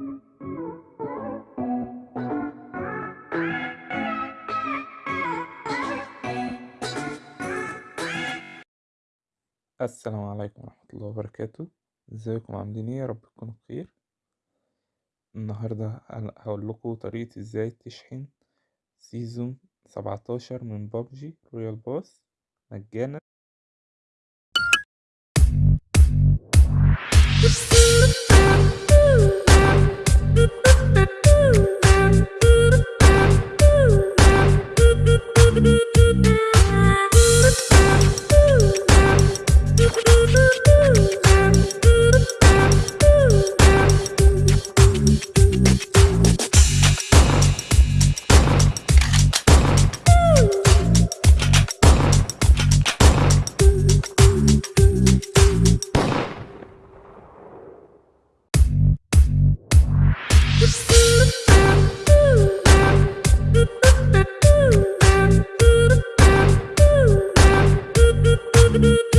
السلام عليكم ورحمة الله وبركاته. إزيكم؟ عاملين إيه؟ يا رب تكونوا بخير. النهاردة هقول لكم طريقة إزاي تشحن season سبعتاشر من بابجي Royale Pass مجانا. Thank you.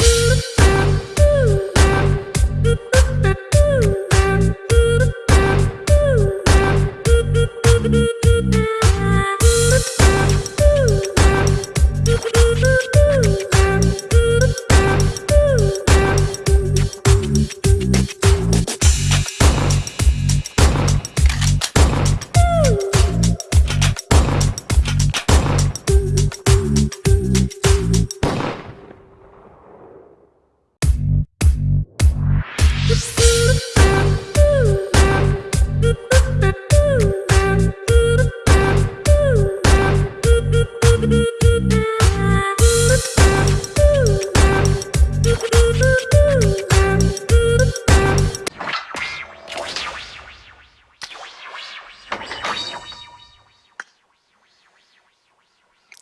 You.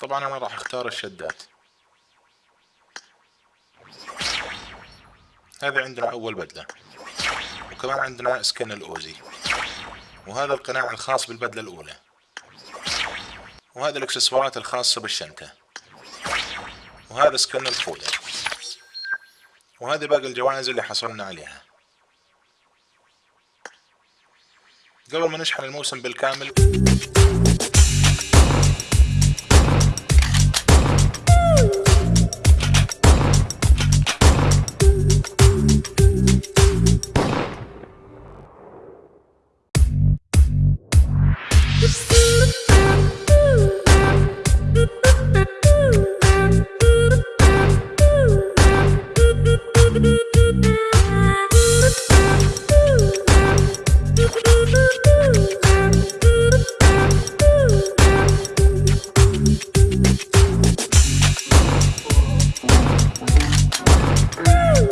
طبعا أنا راح أختار الشدات هذا عندنا أول بدلة. وكمان عندنا سكن الأوزي. وهذا القناع الخاص بالبدلة الأولى. وهذا الإكسسوارات الخاصة بالشنطة. وهذا سكن الخوذة وهذه باقي الجوائز اللي حصلنا عليها. قبل ما نشحن الموسم بالكامل